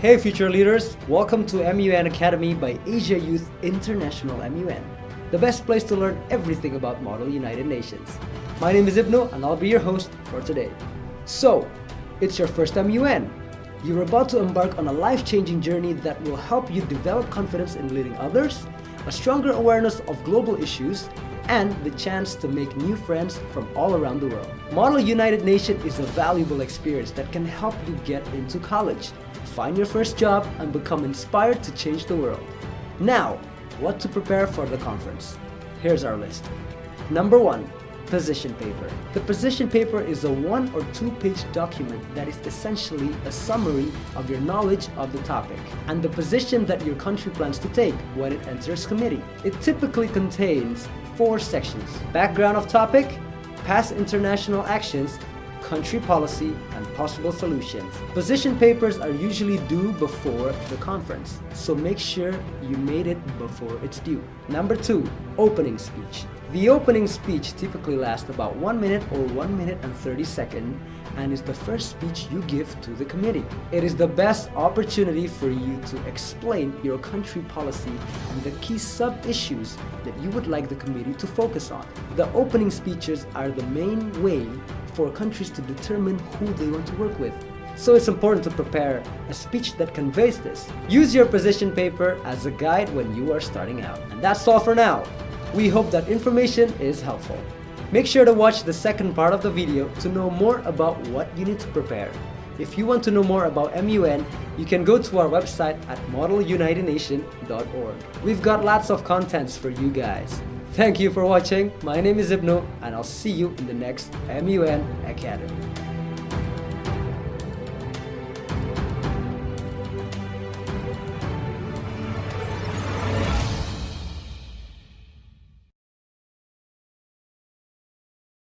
Hey future leaders, welcome to MUN Academy by Asia Youth International MUN, the best place to learn everything about Model United Nations. My name is Ibnu and I'll be your host for today. So, it's your first MUN. You're about to embark on a life-changing journey that will help you develop confidence in leading others, a stronger awareness of global issues, and the chance to make new friends from all around the world. Model United Nation is a valuable experience that can help you get into college, find your first job, and become inspired to change the world. Now, what to prepare for the conference? Here's our list. Number one, position paper. The position paper is a one or two page document that is essentially a summary of your knowledge of the topic and the position that your country plans to take when it enters committee. It typically contains four sections. Background of topic, past international actions, country policy, and possible solutions. Position papers are usually due before the conference, so make sure you made it before it's due. Number two, opening speech. The opening speech typically lasts about 1 minute or 1 minute and 30 seconds and is the first speech you give to the committee. It is the best opportunity for you to explain your country policy and the key sub-issues that you would like the committee to focus on. The opening speeches are the main way for countries to determine who they want to work with. So it's important to prepare a speech that conveys this. Use your position paper as a guide when you are starting out. And that's all for now. We hope that information is helpful. Make sure to watch the second part of the video to know more about what you need to prepare. If you want to know more about MUN, you can go to our website at modelunitednation.org. We've got lots of contents for you guys. Thank you for watching. My name is Ibnu and I'll see you in the next MUN Academy.